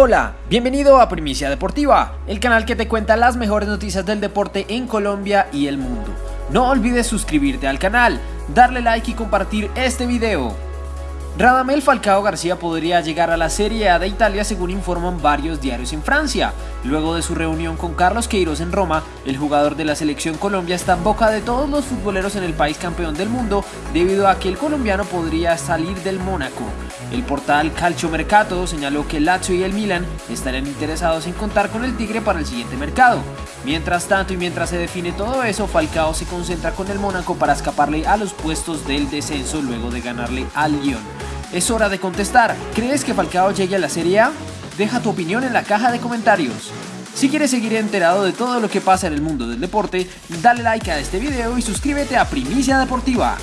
Hola, bienvenido a Primicia Deportiva, el canal que te cuenta las mejores noticias del deporte en Colombia y el mundo. No olvides suscribirte al canal, darle like y compartir este video. Radamel Falcao García podría llegar a la Serie A de Italia según informan varios diarios en Francia. Luego de su reunión con Carlos Queiroz en Roma, el jugador de la selección Colombia está en boca de todos los futboleros en el país campeón del mundo debido a que el colombiano podría salir del Mónaco. El portal Calcio Mercato señaló que Lazio y el Milan estarían interesados en contar con el Tigre para el siguiente mercado. Mientras tanto y mientras se define todo eso, Falcao se concentra con el Mónaco para escaparle a los puestos del descenso luego de ganarle al Lyon. Es hora de contestar. ¿Crees que Falcao llegue a la Serie A? Deja tu opinión en la caja de comentarios. Si quieres seguir enterado de todo lo que pasa en el mundo del deporte, dale like a este video y suscríbete a Primicia Deportiva.